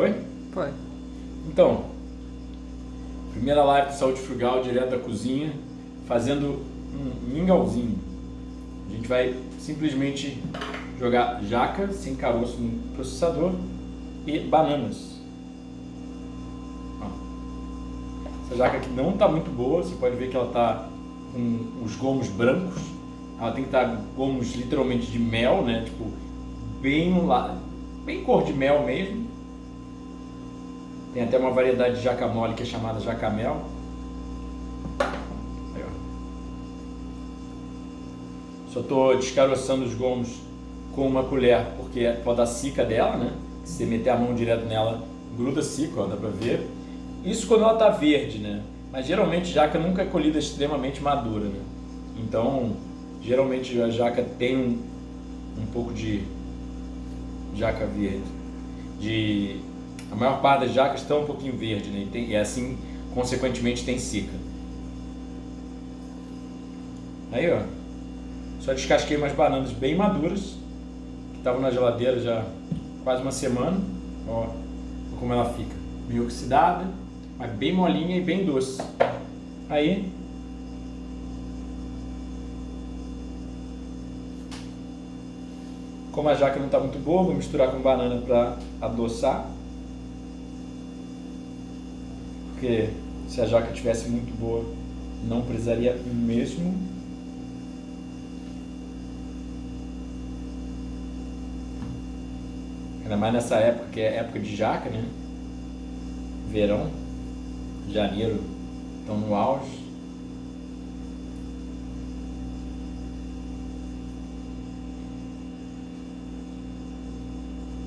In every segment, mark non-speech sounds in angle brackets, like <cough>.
Foi? Foi. Então, primeira live de saúde frugal direto da cozinha, fazendo um mingauzinho. A gente vai simplesmente jogar jaca sem caroço no processador e bananas. Essa jaca aqui não está muito boa, você pode ver que ela está com os gomos brancos. Ela tem que estar tá gomos literalmente de mel, né? Tipo, bem, bem cor de mel mesmo. Tem até uma variedade de jaca mole que é chamada jacamel. Aí, ó. Só estou descaroçando os gomos com uma colher, porque pode dar cica dela, né? Se você meter a mão direto nela, gruda cica, dá pra ver. Isso quando ela tá verde, né? Mas geralmente jaca nunca é colhida extremamente madura, né? Então, geralmente a jaca tem um, um pouco de jaca verde. De, a maior parte das jacas estão um pouquinho verde, né? E, tem, e assim, consequentemente, tem cica. Aí, ó. Só descasquei umas bananas bem maduras, que estavam na geladeira já quase uma semana. Ó, como ela fica. Meio oxidada, mas bem molinha e bem doce. Aí, Como a jaca não está muito boa, vou misturar com banana para adoçar. Porque se a jaca tivesse muito boa, não precisaria mesmo. Ainda mais nessa época, que é época de jaca, né? Verão, janeiro, estão no auge.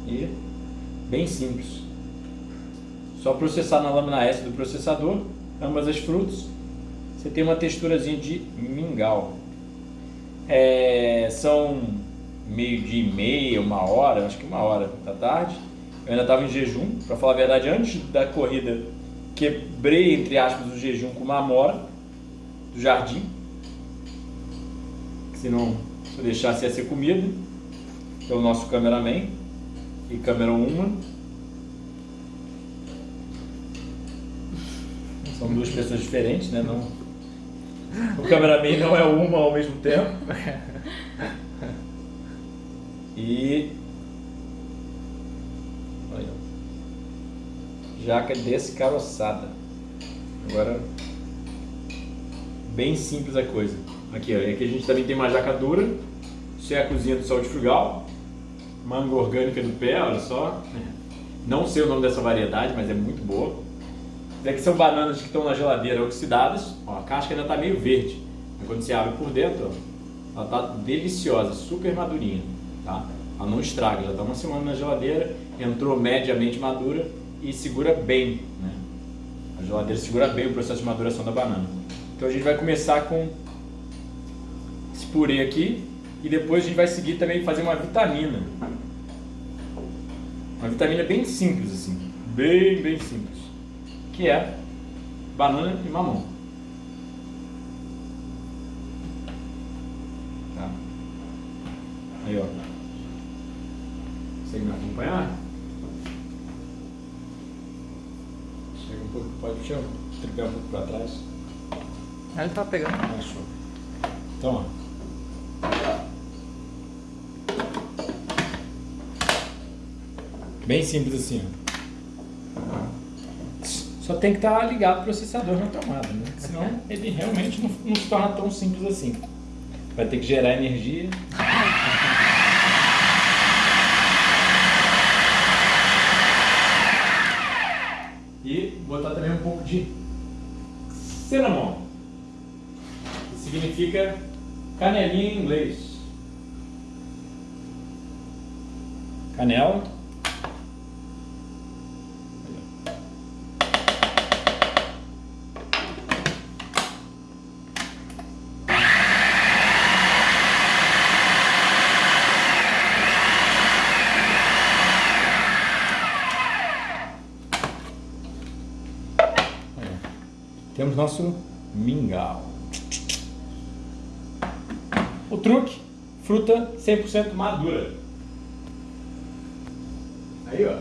E bem simples. Só processar na lâmina S do processador, ambas as frutas, você tem uma texturazinha de mingau. É, são meio dia e meia, uma hora, acho que uma hora da tarde. Eu ainda estava em jejum, para falar a verdade, antes da corrida quebrei, entre aspas, o jejum com uma amora do jardim. Senão, se eu deixasse ia ser comida pelo nosso cameraman e câmera 1. São duas pessoas diferentes, né? Não... O cameraman não é uma ao mesmo tempo. <laughs> E Olha. jaca descaroçada. Agora bem simples a coisa. Aqui, ó, aqui a gente também tem uma jaca dura. Isso é a cozinha do Saúde Frugal manga orgânica do pé, olha só. Não sei o nome dessa variedade, mas é muito boa. Isso aqui são bananas que estão na geladeira oxidadas. Ó, a casca ainda está meio verde. Mas quando você abre por dentro, ó, ela está deliciosa, super madurinha. Tá? Ela não estraga, já está uma semana na geladeira, entrou mediamente madura e segura bem. Né? A geladeira segura bem o processo de maduração da banana. Então a gente vai começar com esse purê aqui, e depois a gente vai seguir também fazer uma vitamina. Uma vitamina bem simples assim, bem, bem simples. Que é banana e mamão. Tá. Aí ó. Consegue me acompanhar? Chega um pouco, pode o tripé um pouco para trás. Ele tá pegando. Ah, show. Então, ó. Bem simples assim. Só tem que estar tá ligado o processador na tomada, né? Senão ele realmente não, não se torna tão simples assim. Vai ter que gerar energia. E botar também um pouco de cinnamon, que significa canelinha em inglês. Canela Temos nosso mingau. O truque, fruta 100% madura. Aí, ó.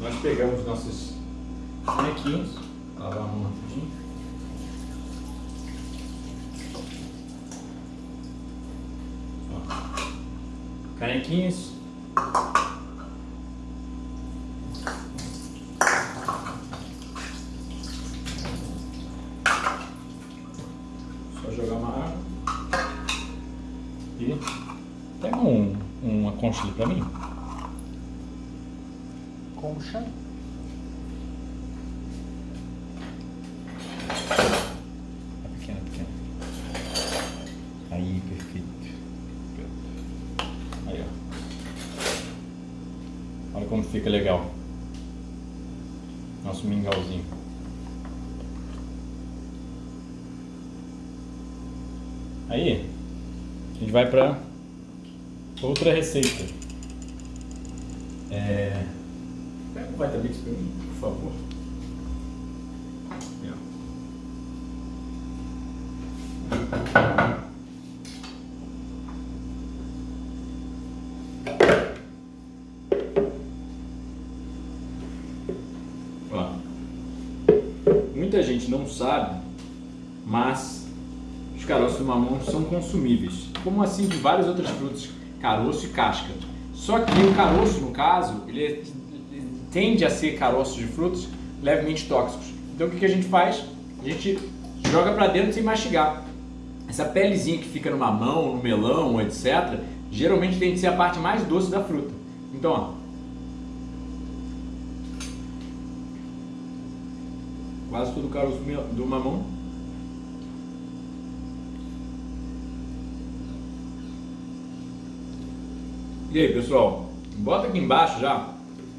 Nós pegamos nossos bonequinhos, lavar a mão rapidinho. Só jogar uma água. E Pega um, uma concha ali pra mim. Concha. É pequena, pequena. Aí, perfeito. Aí, ó. Olha como fica legal. Nosso mingauzinho. Aí, a gente vai pra outra receita. É... Pega um Vitamix pra mim, por favor. Ó. Muita gente não sabe, mas caroços do mamão são consumíveis, como assim de várias outras frutas, caroço e casca. Só que o caroço, no caso, ele, é- tende a ser caroços de frutas levemente tóxicos. Então o que, a gente faz? A gente joga para dentro sem mastigar. Essa pelezinha que fica no mamão, no melão, etc., geralmente tem que ser a parte mais doce da fruta. Então, ó. Quase todo o caroço do mamão. E aí, pessoal? Bota aqui embaixo já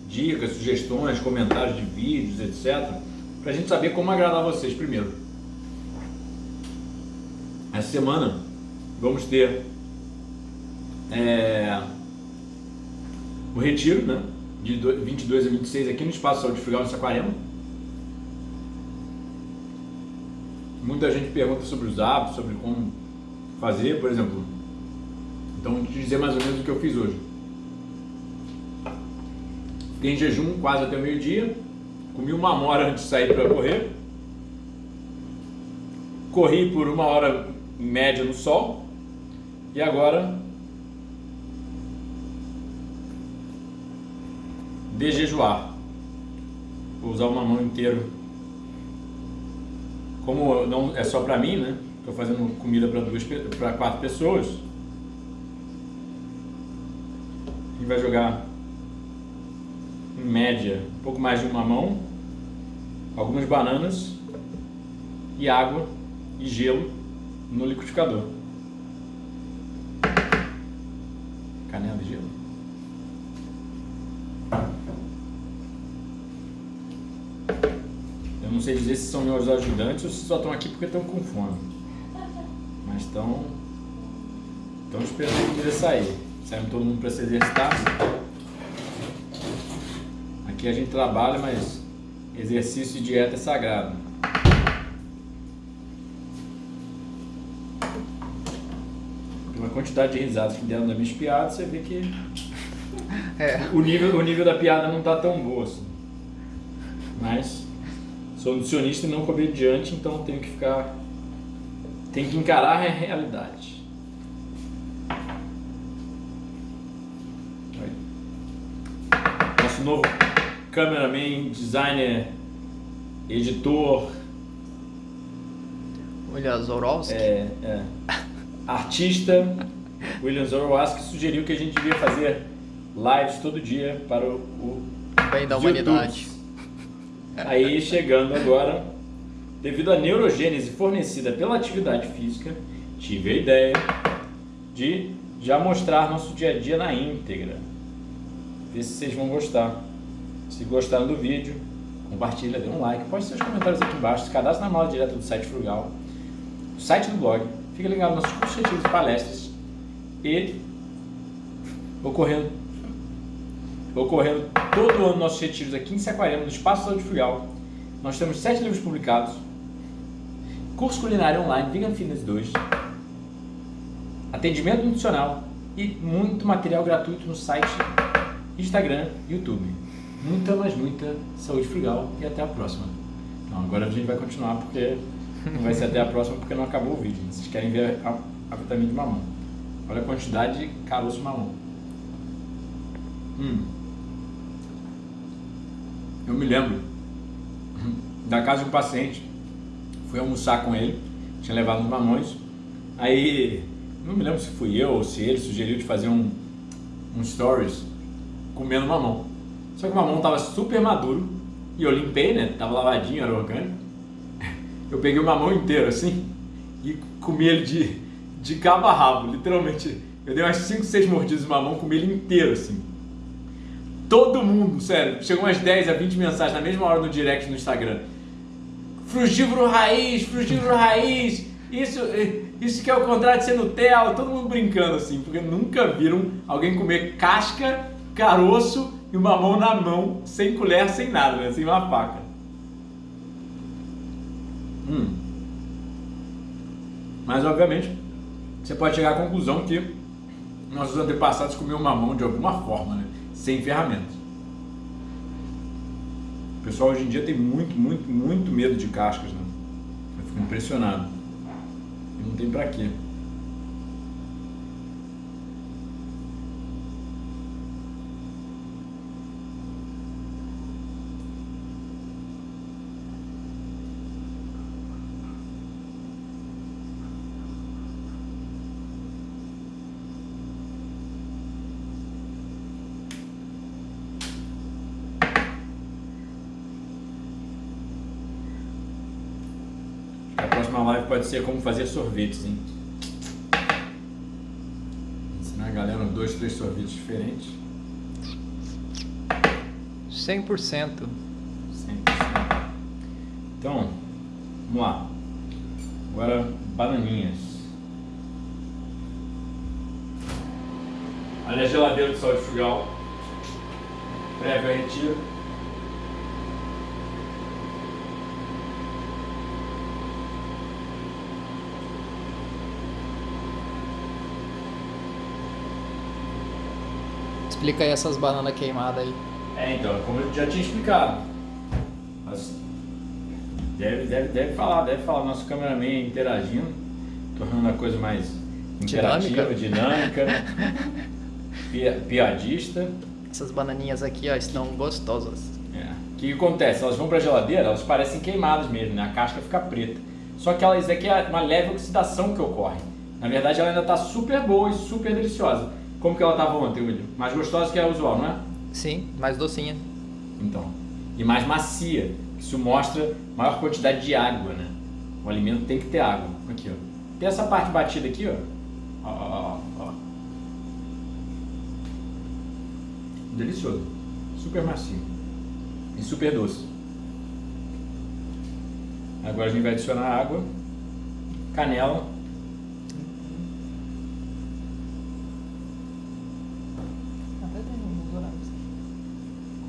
dicas, sugestões, comentários de vídeos, etc. Pra gente saber como agradar vocês primeiro. Essa semana vamos ter é, o retiro, né? De do- 22 a 26 aqui no Espaço Saúde Frugal, em Saquarema. Muita gente pergunta sobre os hábitos, sobre como fazer, por exemplo. Então, vou te dizer mais ou menos o que eu fiz hoje. Fiquei em jejum quase até o meio-dia. Comi uma hora antes de sair para correr. Corri por uma hora média no sol. E agora de jejuar. Vou usar uma mão inteira. Como não é só para mim, né? Estou fazendo comida para duas, para quatro pessoas. Gente vai jogar em média um pouco mais de uma mão, algumas bananas e água e gelo no liquidificador. Canela e gelo. Eu não sei dizer se são meus ajudantes ou se só estão aqui porque estão com fome. <laughs> Mas estão. Estão esperando a comida sair. Saímos todo mundo para se exercitar. Aqui a gente trabalha, mas exercício e dieta é sagrado. Pela quantidade de risadas que deram das minhas piadas, você vê que É. o nível, o nível da piada não tá tão boa assim. Mas sou nutricionista e não comediante, então tenho que ficar. Tenho que encarar a realidade. Nosso novo cameraman, designer, editor, Olha, Zorowski. é, é, artista, William Zoroaski sugeriu que a gente devia fazer lives todo dia para o, o Bem da os humanidade. Aí chegando agora, devido à neurogênese fornecida pela atividade física, tive a ideia de já mostrar nosso dia a dia na íntegra. Ver se vocês vão gostar. Se gostaram do vídeo, compartilha, dê um like, poste seus comentários aqui embaixo, se cadastre na mala direta do site Frugal, o site do blog, fica ligado nos nossos cursos e palestras e ocorrendo ocorrendo todo ano nossos retiros aqui em Saquarema, no Espaço Saúde Frugal. Nós temos sete livros publicados, curso culinário online, Vegan Fitness 2, atendimento nutricional e muito material gratuito no site, Instagram YouTube. muita, mas muita saúde frugal e até a próxima. Então agora a gente vai continuar porque não vai ser até a próxima porque não acabou o vídeo. Vocês querem ver a, a vitamina de mamão. Olha a quantidade de caroço mamão. Hum. Eu me lembro da casa de um paciente. Fui almoçar com ele, tinha levado os mamões. Aí, não me lembro se fui eu ou se ele sugeriu de fazer um, um stories comendo mamão. Só que o mamão tava super maduro e eu limpei, né? Tava lavadinho, era orgânico. <laughs> Eu peguei o mamão inteiro assim e comi ele de, de cabo a rabo, literalmente. Eu dei umas 5, 6 mordidas de mamão, comi ele inteiro assim. Todo mundo, sério, chegou umas 10 a 20 mensagens na mesma hora no direct no Instagram. Frugívoro raiz, frugívoro raiz, isso, isso que é o contrário de ser Nutella, todo mundo brincando assim, porque nunca viram alguém comer casca, caroço e uma mão na mão, sem colher, sem nada, né? sem uma faca. Hum. Mas obviamente, você pode chegar à conclusão que nossos antepassados comiam mamão de alguma forma, né? sem ferramentas. O pessoal hoje em dia tem muito, muito, muito medo de cascas, né? Eu fico impressionado. Não tem pra quê. próxima live pode ser como fazer sorvetes, hein? Ensinar a galera dois, três sorvetes diferentes. 100%. 100%. Então, vamos lá. Agora, bananinhas. Ali a geladeira de sal de frugal. Prévio a retiro. Explica aí essas bananas queimadas aí. É, então, como eu já tinha explicado. Mas deve, deve, deve falar, deve falar. Nosso cameraman interagindo, tornando a coisa mais interativa, dinâmica, <laughs> dinâmica piadista. Essas bananinhas aqui, ó, estão gostosas. É. O que, acontece? Elas vão para a geladeira, elas parecem queimadas mesmo, né? A casca fica preta. Só que elas aqui é uma leve oxidação que ocorre. Na verdade, ela ainda está super boa e super deliciosa. Como que ela estava ontem, William? Mais gostosa que a usual, não é? Sim, mais docinha. Então. E mais macia. Isso mostra maior quantidade de água, né? O alimento tem que ter água. Aqui, ó. Tem essa parte batida aqui, ó. Ó, ó, ó. Delicioso. Super macio. E super doce. Agora a gente vai adicionar água, canela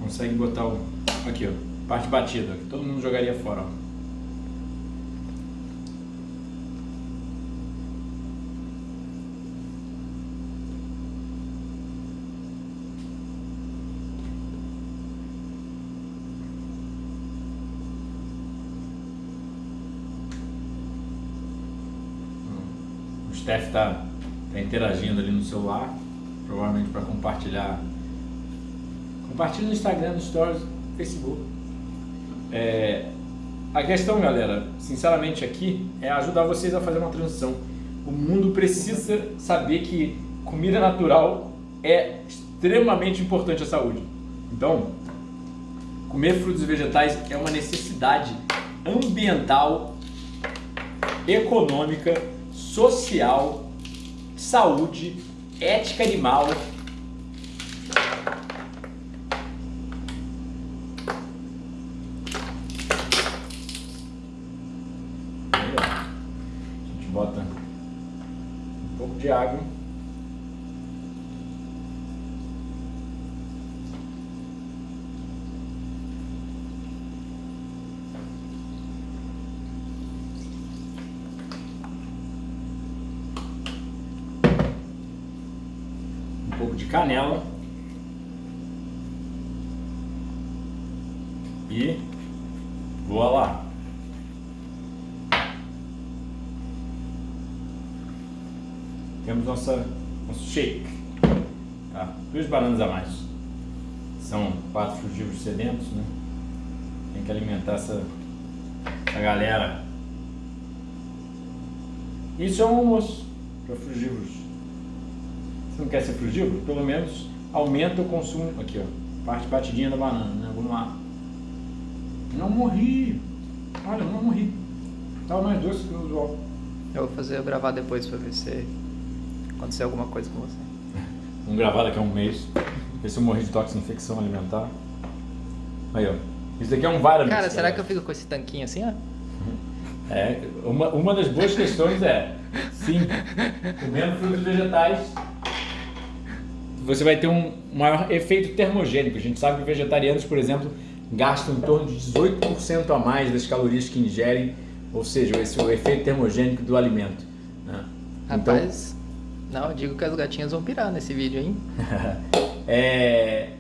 consegue botar o. Aqui, ó. Parte batida, que todo mundo jogaria fora, ó. O Steph está tá interagindo ali no celular, provavelmente para compartilhar Compartilhe no Instagram, no Stories, no Facebook. É, a questão, galera, sinceramente aqui, é ajudar vocês a fazer uma transição. O mundo precisa saber que comida natural é extremamente importante à saúde. Então, comer frutos e vegetais é uma necessidade ambiental, econômica, social, saúde, ética animal água. Um pouco de canela. E voa lá. Temos nossa, nosso shake. Tá? Bananas a mais. São quatro frugívoros sedentos, né? Tem que alimentar essa, essa galera. Isso é um almoço para frugívoros. Você não quer ser frugívoro? Pelo menos aumenta o consumo. Aqui, ó. Parte batidinha da banana, né? Vamos lá. Não morri. Olha, não morri. Tava mais doce que o usual. Eu vou fazer eu gravar depois pra ver se acontecer alguma coisa com você. <laughs> Vamos gravar daqui a um mês. Ver se eu morri de toxina infecção alimentar. Aí, ó. Isso daqui é um Vitamix. Cara, será que eu fico com esse tanquinho assim, ó? É, uma, uma das boas questões é, sim, comendo frutos e vegetais, você vai ter um maior efeito termogênico. A gente sabe que vegetarianos, por exemplo, gastam em torno de 18% a mais das calorias que ingerem, ou seja, esse é o efeito termogênico do alimento. Né? Rapaz, não, eu digo que as gatinhas vão pirar nesse vídeo, hein? <laughs> é,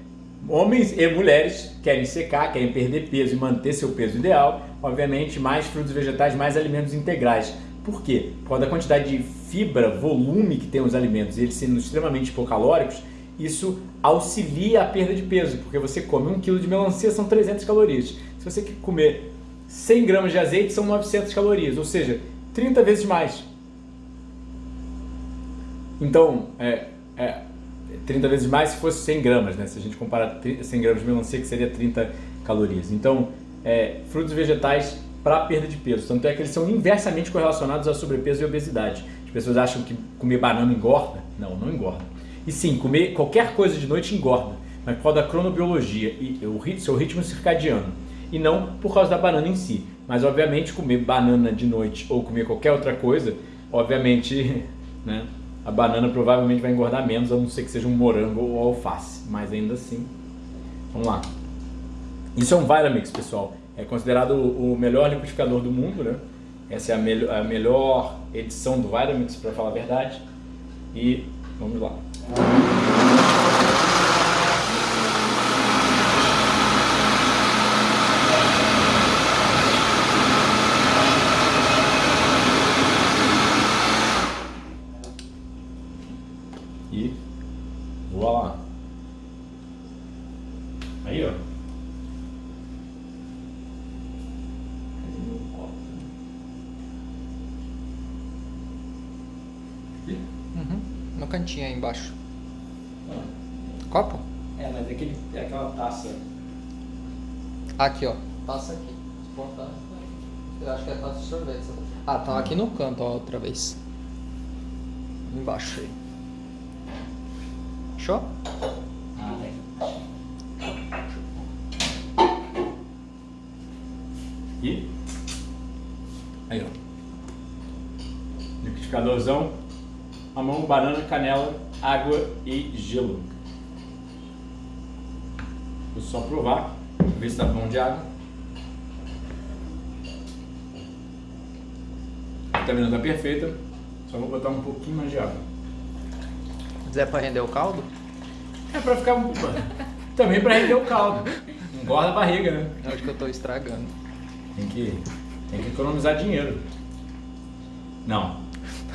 homens e mulheres querem secar, querem perder peso e manter seu peso ideal, obviamente mais frutos vegetais, mais alimentos integrais. Por quê? Por causa da quantidade de fibra, volume que tem os alimentos e eles sendo extremamente hipocalóricos, isso auxilia a perda de peso, porque você come um quilo de melancia, são 300 calorias. Se você comer 100 gramas de azeite, são 900 calorias, ou seja, 30 vezes mais. Então, é, é 30 vezes mais se fosse 100 gramas, né? Se a gente comparar 100 gramas de melancia, que seria 30 calorias. Então, é, frutos e vegetais para perda de peso. Tanto é que eles são inversamente correlacionados a sobrepeso e obesidade. As pessoas acham que comer banana engorda. Não, não engorda. E sim, comer qualquer coisa de noite engorda, mas por causa da cronobiologia e o seu ritmo circadiano. E não por causa da banana em si. Mas, obviamente, comer banana de noite ou comer qualquer outra coisa, obviamente, <laughs> né, a banana provavelmente vai engordar menos, a não ser que seja um morango ou alface. Mas ainda assim, vamos lá. Isso é um Vitamix, pessoal. É considerado o melhor liquidificador do mundo, né? Essa é a, me a melhor edição do Vitamix, para falar a verdade. E vamos lá. E voa lá. Aí, ó. Uhum. No cantinho aí embaixo. Copo? É, mas é, aquele, é aquela taça. Aqui, ó. Taça aqui. Eu acho que é taça de sorvete. Ah, tá aqui no canto, ó, outra vez. Embaixo aí. Show? Ah, tem. E? Aí, ó. Liquidificadorzão. Mamão, banana, canela, água e gelo. Vou só provar, ver se tá bom de água. A vitamina tá perfeita, só vou botar um pouquinho mais de água. Zé pra render o caldo? É pra ficar também pra render o caldo. Engorda a barriga, né? Acho que eu tô estragando. Tem que, tem que economizar dinheiro. Não.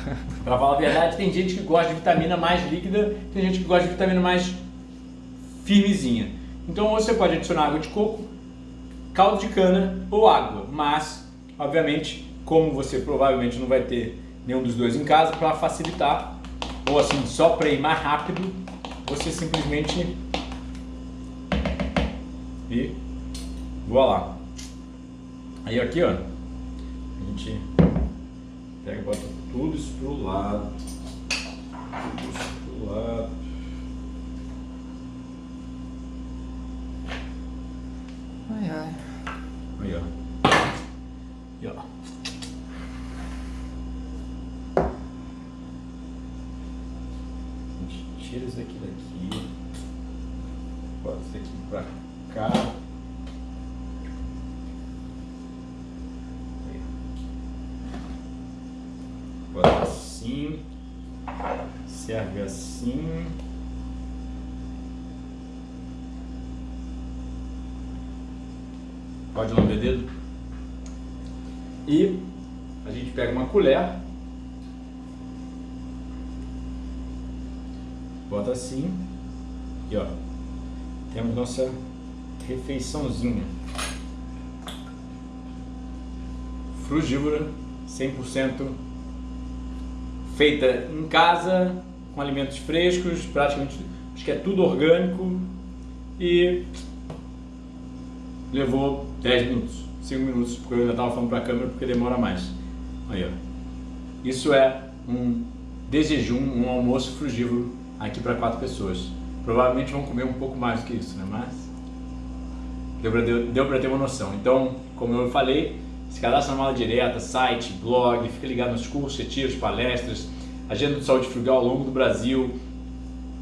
<laughs> pra falar a verdade, tem gente que gosta de vitamina mais líquida, tem gente que gosta de vitamina mais firmezinha. Então você pode adicionar água de coco, caldo de cana ou água, mas, obviamente, como você provavelmente não vai ter nenhum dos dois em casa, para facilitar, ou assim, só para ir mais rápido, você simplesmente e voa lá. Aí aqui, ó, a gente pega e bota tudo isso pro lado, tudo isso pro lado. Ai, ai. Aí, ó. E, ó. A gente tira isso aqui daqui. Bota isso aqui pra cá. Aí. Bota assim. Serve assim. Pode lamber dedo. E a gente pega uma colher. Bota assim. E ó. Temos nossa refeiçãozinha. Frugívora, 100% feita em casa, com alimentos frescos, praticamente, acho que é tudo orgânico e levou 10 minutos, 5 minutos, porque eu ainda estava falando para a câmera porque demora mais. Aí, ó. Isso é um desjejum, um almoço frugívoro aqui para quatro pessoas. Provavelmente vão comer um pouco mais do que isso, né? Mas deu para ter uma noção. Então, como eu falei, se cadastra na mala direta, site, blog, fica ligado nos cursos, retiros, palestras, agenda de saúde frugal ao longo do Brasil,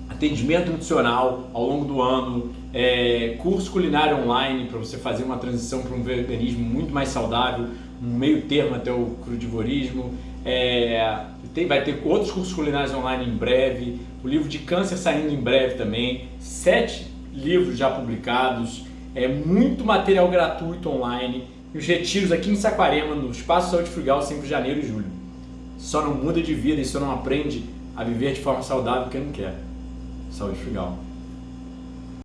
atendimento nutricional ao longo do ano, é, curso culinário online para você fazer uma transição para um veganismo muito mais saudável, um meio termo até o crudivorismo. É, tem, vai ter outros cursos culinários online em breve, o livro de câncer saindo em breve também, sete livros já publicados, é muito material gratuito online e os retiros aqui em Saquarema, no Espaço Saúde Frugal, sempre de janeiro e julho. Só não muda de vida e só não aprende a viver de forma saudável porque não quer. Saúde Frugal.